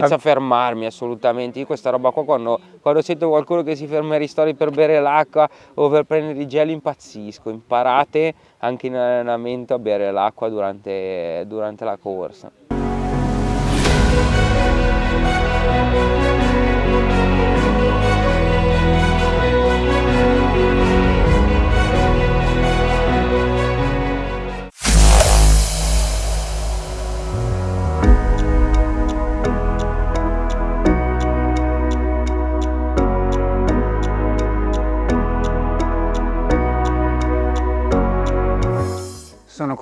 senza fermarmi assolutamente. Io questa roba qua quando, quando sento qualcuno che si ferma ai ristori per bere l'acqua o per prendere i geli impazzisco. Imparate anche in allenamento a bere l'acqua durante, durante la corsa.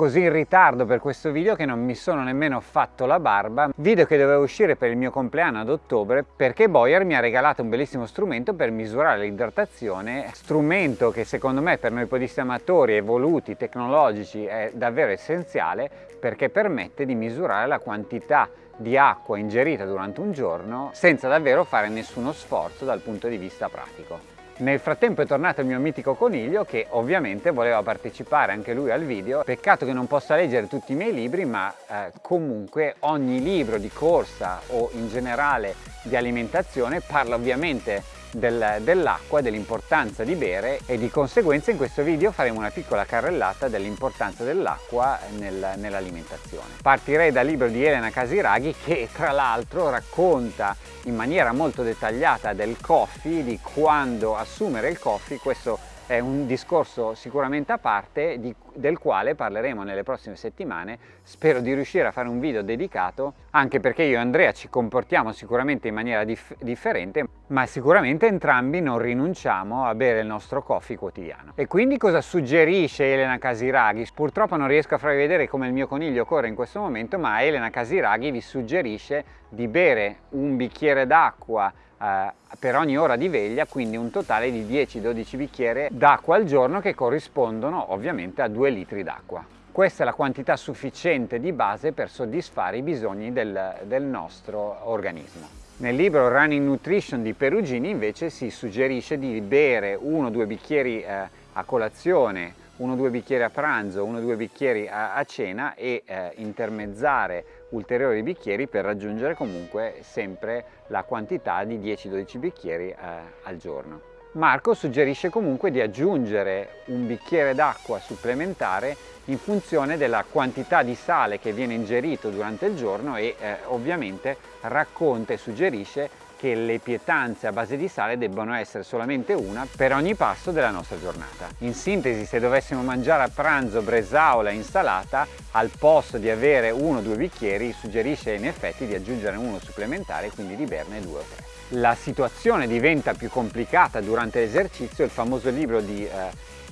Così in ritardo per questo video che non mi sono nemmeno fatto la barba, video che doveva uscire per il mio compleanno ad ottobre perché Boyer mi ha regalato un bellissimo strumento per misurare l'idratazione, strumento che secondo me per noi podisti amatori evoluti, tecnologici è davvero essenziale perché permette di misurare la quantità di acqua ingerita durante un giorno senza davvero fare nessuno sforzo dal punto di vista pratico. Nel frattempo è tornato il mio mitico coniglio che ovviamente voleva partecipare anche lui al video. Peccato che non possa leggere tutti i miei libri ma eh, comunque ogni libro di corsa o in generale di alimentazione parla ovviamente del, dell'acqua, dell'importanza di bere e di conseguenza in questo video faremo una piccola carrellata dell'importanza dell'acqua nel, nell'alimentazione. Partirei dal libro di Elena Casiraghi che tra l'altro racconta in maniera molto dettagliata del coffee, di quando assumere il coffee, questo è un discorso sicuramente a parte di, del quale parleremo nelle prossime settimane. Spero di riuscire a fare un video dedicato, anche perché io e Andrea ci comportiamo sicuramente in maniera dif differente, ma sicuramente entrambi non rinunciamo a bere il nostro coffee quotidiano. E quindi cosa suggerisce Elena Casiraghi? Purtroppo non riesco a farvi vedere come il mio coniglio corre in questo momento, ma Elena Casiraghi vi suggerisce di bere un bicchiere d'acqua eh, per ogni ora di veglia, quindi un totale di 10-12 bicchieri d'acqua al giorno che corrispondono ovviamente a 2 litri d'acqua. Questa è la quantità sufficiente di base per soddisfare i bisogni del, del nostro organismo. Nel libro Running Nutrition di Perugini invece si suggerisce di bere 1-2 bicchieri eh, a colazione, 1-2 bicchieri a pranzo, 1-2 bicchieri a, a, cena e eh, intermezzare ulteriori bicchieri per raggiungere comunque sempre la quantità di 10-12 bicchieri eh, al giorno. Marco suggerisce comunque di aggiungere un bicchiere d'acqua supplementare in funzione della quantità di sale che viene ingerito durante il giorno e eh, ovviamente racconta e suggerisce che le pietanze a base di sale debbano essere solamente una per ogni pasto della nostra giornata. In sintesi, se dovessimo mangiare a pranzo bresaola e insalata, al posto di avere uno o due bicchieri, suggerisce in effetti di aggiungere uno supplementare, quindi di berne due o tre. La situazione diventa più complicata durante l'esercizio, il famoso libro di eh,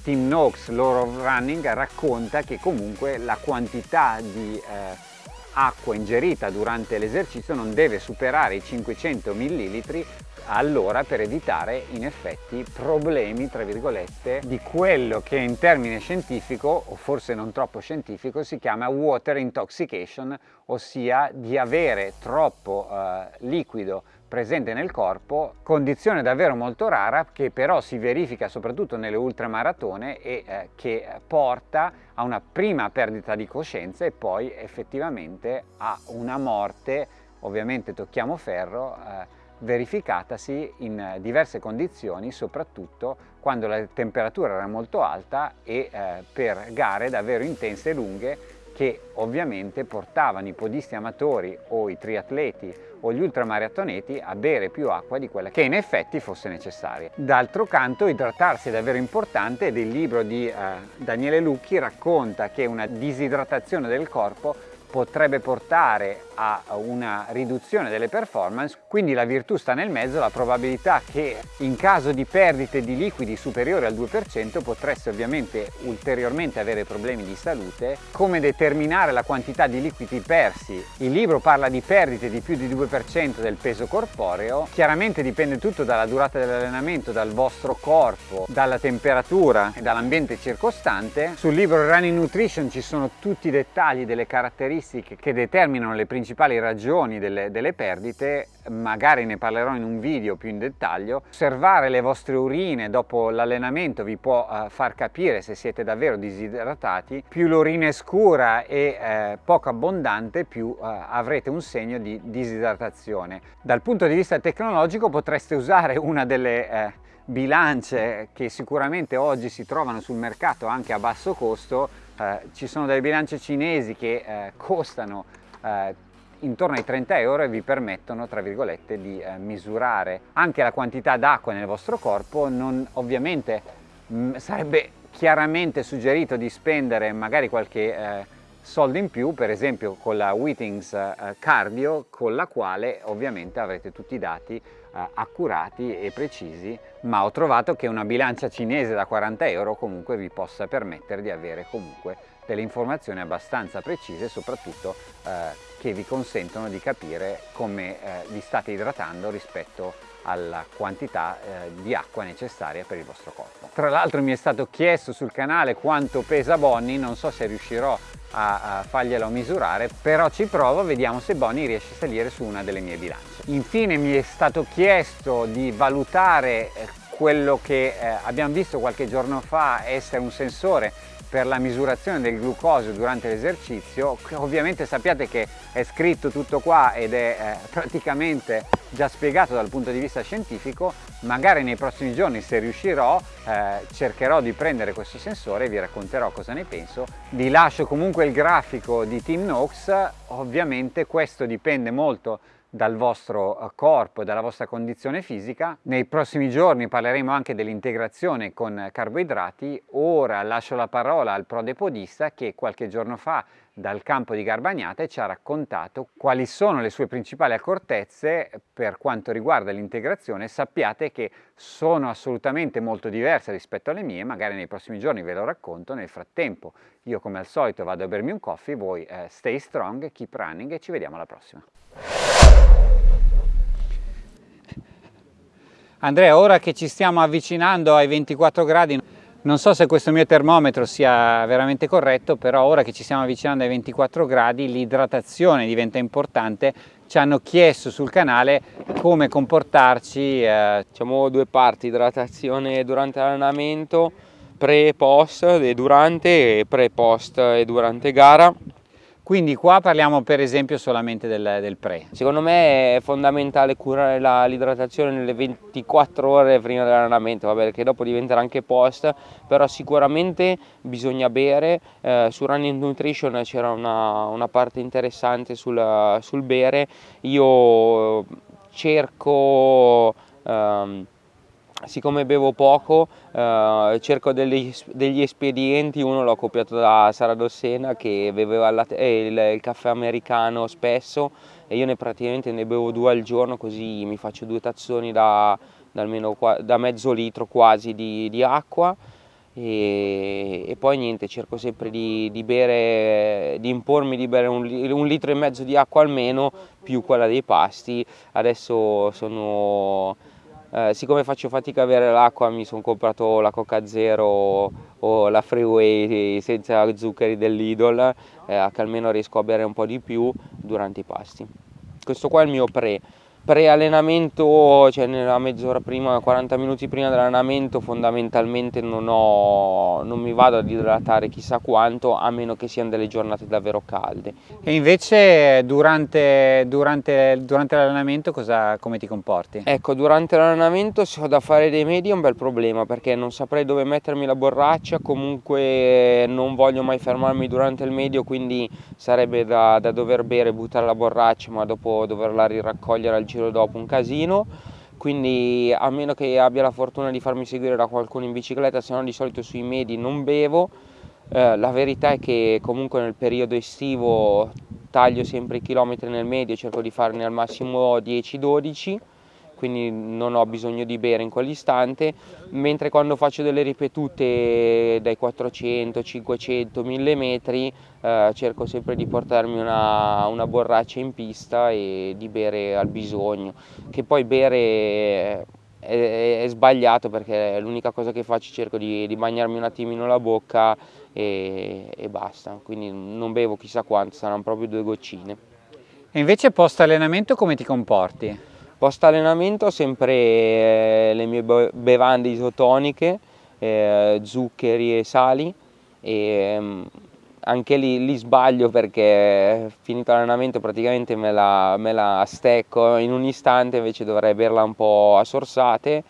Tim Noakes, Law of Running, racconta che comunque la quantità di eh, acqua ingerita durante l'esercizio non deve superare i 500 ml all'ora per evitare in effetti problemi tra virgolette di quello che in termine scientifico o forse non troppo scientifico si chiama water intoxication ossia di avere troppo eh, liquido presente nel corpo, condizione davvero molto rara che però si verifica soprattutto nelle ultramaratone e eh, che porta a una prima perdita di coscienza e poi effettivamente a una morte, ovviamente tocchiamo ferro, eh, verificatasi in diverse condizioni, soprattutto quando la temperatura era molto alta e eh, per gare davvero intense e lunghe che ovviamente portavano i podisti amatori o i triatleti o gli ultramaratoneti a bere più acqua di quella che in effetti fosse necessaria. D'altro canto idratarsi è davvero importante ed il libro di eh, Daniele Lucchi racconta che una disidratazione del corpo potrebbe portare a una riduzione delle performance, quindi la virtù sta nel mezzo, la probabilità che in caso di perdite di liquidi superiori al 2% potreste ovviamente ulteriormente avere problemi di salute. Come determinare la quantità di liquidi persi? Il libro parla di perdite di più di 2% del peso corporeo, chiaramente dipende tutto dalla durata dell'allenamento, dal vostro corpo, dalla temperatura e dall'ambiente circostante. Sul libro Running Nutrition ci sono tutti i dettagli delle caratteristiche caratteristiche che determinano le principali ragioni delle, delle perdite, magari ne parlerò in un video più in dettaglio. Osservare le vostre urine dopo l'allenamento vi può uh, far capire se siete davvero disidratati. Più l'urina è scura e eh, poco abbondante, più uh, avrete un segno di disidratazione. Dal punto di vista tecnologico potreste usare una delle eh, bilance che sicuramente oggi si trovano sul mercato anche a basso costo, eh, ci sono delle bilance cinesi che eh, costano eh, intorno ai 30 euro e vi permettono tra virgolette di eh, misurare anche la quantità d'acqua nel vostro corpo, non, ovviamente mh, mm, sarebbe chiaramente suggerito di spendere magari qualche soldo in più, per esempio con la Whitings eh, Cardio, con la quale ovviamente avrete tutti i dati eh, accurati e precisi, ma ho trovato che una bilancia cinese da 40 euro comunque vi possa permettere di avere comunque delle informazioni abbastanza precise e soprattutto eh, che vi consentono di capire come vi state idratando rispetto alla quantità eh, di acqua necessaria per il vostro corpo. Tra l'altro mi è stato chiesto sul canale quanto pesa Bonnie, non so se riuscirò a, farglielo misurare, però ci provo, vediamo se Bonnie riesce a salire su una delle mie bilance. Infine mi è stato chiesto di valutare eh, quello che eh, abbiamo visto qualche giorno fa essere un sensore per la misurazione del glucosio durante l'esercizio ovviamente sappiate che è scritto tutto qua ed è eh, praticamente già spiegato dal punto di vista scientifico magari nei prossimi giorni se riuscirò eh, cercherò di prendere questo sensore e vi racconterò cosa ne penso. Vi lascio comunque il grafico di Team Nox. Ovviamente questo dipende molto dal vostro eh, corpo e dalla vostra condizione fisica. Nei prossimi giorni parleremo anche dell'integrazione con carboidrati. Ora lascio la parola al prodepodista che qualche giorno fa dal campo di Garbagnate ci ha raccontato quali sono le sue principali accortezze per quanto riguarda l'integrazione. Sappiate che sono assolutamente molto diverse rispetto alle mie, magari nei prossimi giorni ve lo racconto. Nel frattempo io come al solito vado a bermi un coffee, voi eh, stay strong, keep running e ci vediamo alla prossima. Andrea, ora che ci stiamo avvicinando ai 24 gradi, non so se questo mio termometro sia veramente corretto, però ora che ci stiamo avvicinando ai 24 gradi l'idratazione diventa importante. Ci hanno chiesto sul canale come comportarci. Eh. Facciamo due parti, idratazione durante l'allenamento, pre-post e durante, e pre-post e durante gara. Quindi qua parliamo per esempio solamente del, del pre. Secondo me è fondamentale curare l'idratazione nelle 24 ore prima dell'allenamento, vabbè che dopo diventerà anche post, però sicuramente bisogna bere, eh, su Running Nutrition c'era una, una, parte interessante sul, sul bere, io cerco... Um, siccome bevo poco eh, cerco degli, degli, espedienti, uno l'ho copiato da Sara Dossena che beveva il, eh, il, il, caffè americano spesso e io ne praticamente ne bevo due al giorno così mi faccio due tazzoni da, da, almeno, da mezzo litro quasi di, di acqua. E, e, poi niente cerco sempre di, di, bere, di impormi di bere un, un litro e mezzo di acqua almeno più quella dei pasti. Adesso sono eh, siccome faccio fatica a avere l'acqua mi sono comprato la Coca Zero o la Freeway senza zuccheri dell'Idol eh, che almeno riesco a bere un po' di più durante i pasti. Questo qua è il mio pre pre-allenamento, cioè nella mezz'ora prima, 40 minuti prima dell'allenamento fondamentalmente non, ho, non, mi vado ad idratare chissà quanto a meno che siano delle giornate davvero calde. E invece durante, durante, durante l'allenamento come ti comporti? Ecco, durante l'allenamento se ho da fare dei medi è un bel problema perché non saprei dove mettermi la borraccia, comunque non voglio mai fermarmi durante il medio quindi sarebbe da, da dover bere, buttare la borraccia ma dopo doverla riraccogliere al giro dopo un casino quindi a meno che abbia la fortuna di farmi seguire da qualcuno in bicicletta se no di solito sui medi non bevo. Eh, la verità è che comunque nel periodo estivo taglio sempre i chilometri nel medio cerco di farne al massimo 10-12 quindi non ho bisogno di bere in quell'istante, mentre quando faccio delle ripetute dai 400, 500, 1000 metri eh, cerco sempre di portarmi una, una, borraccia in pista e di bere al bisogno, che poi bere è, è sbagliato perché l'unica cosa che faccio cerco di, di bagnarmi un attimino la bocca e, e basta, quindi non bevo chissà quanto, saranno proprio due goccine. E invece post allenamento come ti comporti? Post allenamento sempre eh, le mie bevande isotoniche, eh, zuccheri e sali e mm, anche lì, lì, sbaglio perché finito l'allenamento praticamente me la, me la, stecco in un istante invece dovrei berla un po' a sorsate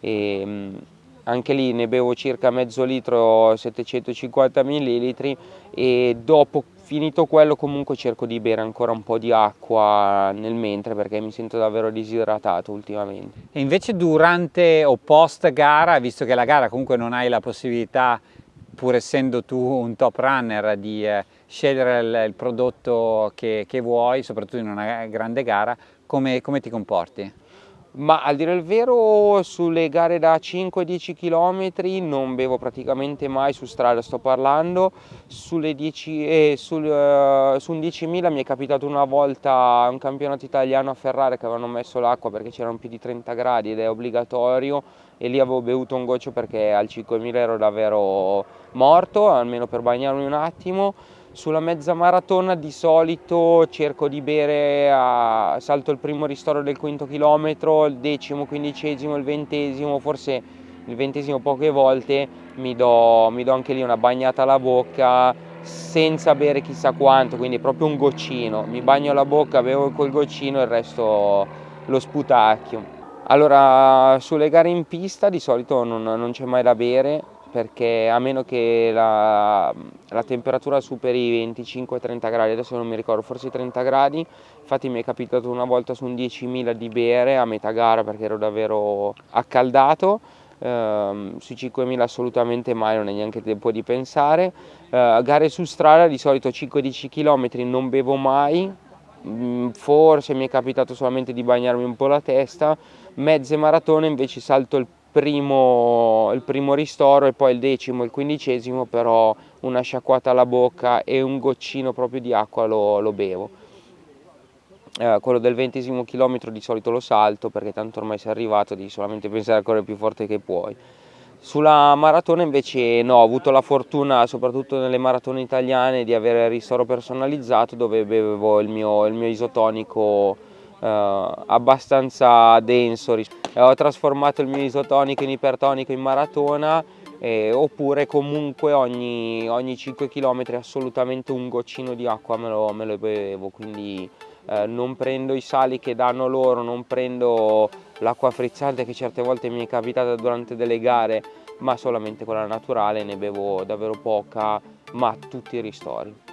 e mm, anche lì ne bevo circa mezzo litro 750 ml e dopo finito quello comunque cerco di bere ancora un po' di acqua nel mentre perché mi sento davvero disidratato ultimamente. E invece durante o post gara, visto che la gara comunque non hai la possibilità pur essendo tu un top runner, di eh, scegliere il, il prodotto che, che, vuoi, soprattutto in una grande gara, come, come ti comporti? Ma al dire il vero sulle gare da 5-10 km non bevo praticamente mai su strada, sto parlando, sulle 10, eh, sul, uh, su un 10.000 mi è capitato una volta un campionato italiano a Ferrari che avevano messo l'acqua perché c'erano più di 30 gradi ed è obbligatorio. E lì avevo bevuto un goccio perché al 5.000 ero davvero morto, almeno per bagnarmi un attimo sulla mezza maratona di solito cerco di bere, a, salto il primo ristoro del quinto chilometro, il decimo, quindicesimo, il ventesimo, forse il ventesimo poche volte, mi do, mi do anche lì una bagnata alla bocca senza bere chissà quanto, quindi proprio un goccino, mi bagno la bocca, bevo quel goccino e il resto lo sputacchio. Allora, sulle gare in pista di solito non, non c'è mai da bere, perché a meno che la, la temperatura superi i 25-30 gradi, adesso non mi ricordo, forse 30 gradi, infatti mi è capitato una volta su un 10.000 di bere a metà gara perché ero davvero accaldato, Uh, sui 5.000 assolutamente mai, non è neanche tempo di pensare. Uh, gare su strada di solito 5-10 km non bevo mai, mm, forse mi è capitato solamente di bagnarmi un po' la testa, mezze maratone invece salto il primo, il primo ristoro e poi il decimo il quindicesimo però una sciacquata alla bocca e un goccino proprio di acqua lo, lo bevo. Eh, quello del ventesimo chilometro di solito lo salto perché tanto ormai sei arrivato, devi solamente pensare a correre più forte che puoi. Sulla maratona invece no, ho avuto la fortuna, soprattutto nelle maratone italiane, di avere il ristoro personalizzato dove bevevo il mio, il mio isotonico abbastanza denso. Eh, ho trasformato il mio isotonico in ipertonico in maratona eh, oppure comunque ogni, ogni 5 km assolutamente un goccino di acqua me lo, me lo bevevo, quindi eh, non prendo i sali che danno loro, non prendo l'acqua frizzante che certe volte mi è capitata durante delle gare, ma solamente quella naturale, ne bevo davvero poca, ma tutti i ristori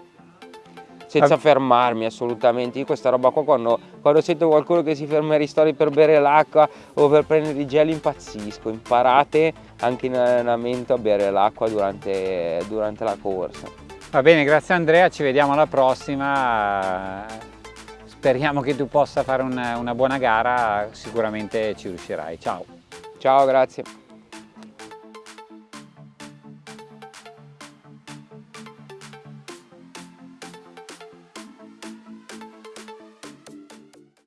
senza fermarmi assolutamente. Io questa roba qua quando, quando sento qualcuno che si ferma ai ristori per bere l'acqua o per prendere i gel impazzisco. Imparate anche in allenamento a bere l'acqua durante, durante la corsa. Va bene, grazie Andrea, ci vediamo alla prossima. Speriamo che tu possa fare una, una buona gara, sicuramente ci riuscirai. Ciao. Ciao, grazie.